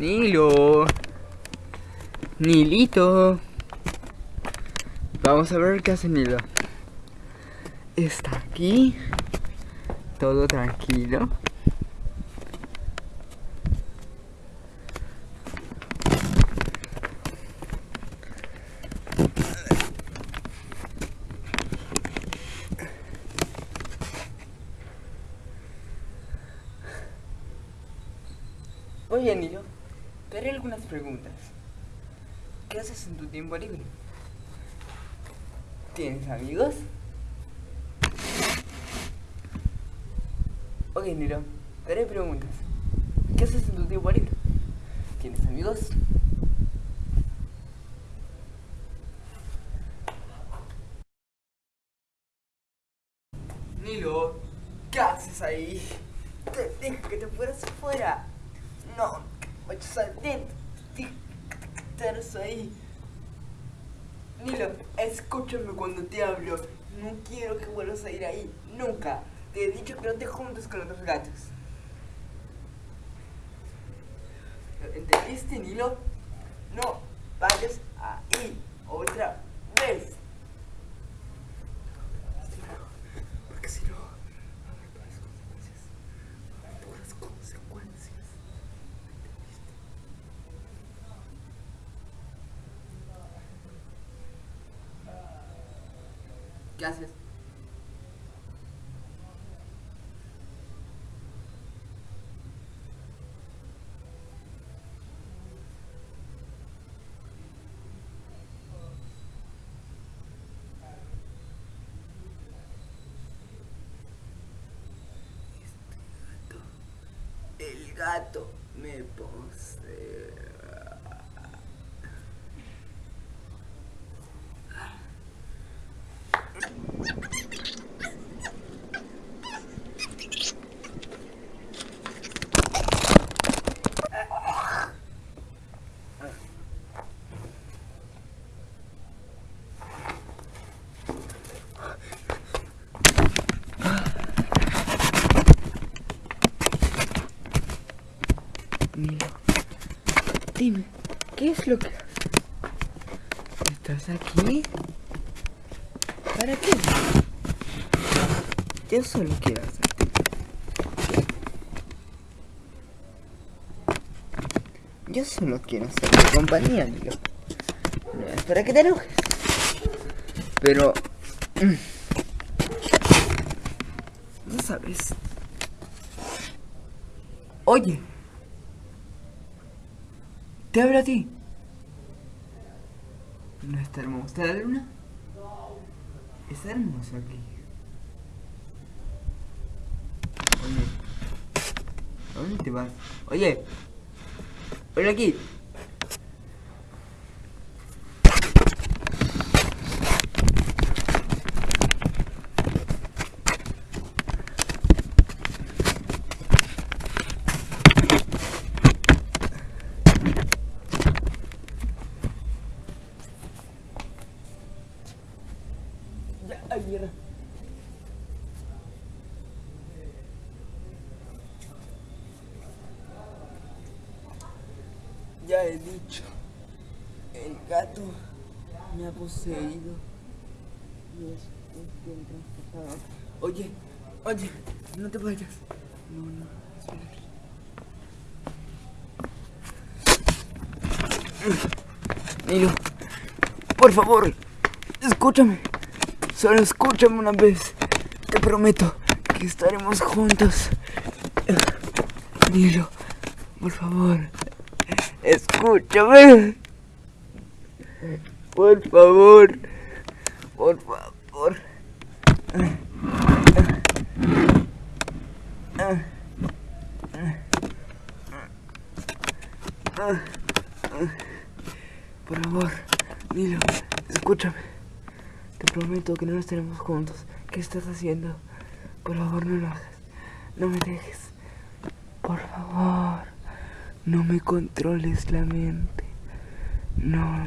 Nilo. Nilito. Vamos a ver qué hace Nilo. Está aquí. Todo tranquilo. Oye, Nilo, te haré algunas preguntas. ¿Qué haces en tu tiempo libre? ¿Tienes amigos? Ok, Nilo, te haré preguntas. ¿Qué haces en tu tiempo libre? ¿Tienes amigos? Nilo, ¿qué haces ahí? Te dije que te fueras afuera. No, vayas adentro. Dije que te quedaras ahí. Nilo, escúchame cuando te hablo. No quiero que vuelvas a ir ahí. Nunca. Te he dicho que no te juntes con otros gatos. ¿Entendiste, Nilo? No vayas ahí otra ¿Qué haces? El gato me posee. Dime, ¿qué es lo que ¿Estás aquí? ¿Para qué? Yo solo quiero hacerte. Yo solo quiero hacerte compañía, Nilo. No es para que te enojes. Pero... mm, No sabes. Oye. Te hablo a ti. ¿No está hermosa la luna? Es hermoso aquí. Oye. ¿A dónde te vas? Oye. Ven aquí. Ya, he dicho, el gato me ha poseído y es, es bien transportado. Oye, oye, no te vayas. No, no, espera aquí. Nilo, por favor, escúchame. Solo escúchame una vez. Te prometo que estaremos juntos. Nilo, por favor. Escúchame. Por favor. Por favor. Por favor, Nilo, escúchame. Te prometo que no estaremos juntos. ¿Qué estás haciendo? Por favor, no lo. No me dejes. Por favor, no me controles la mente. No.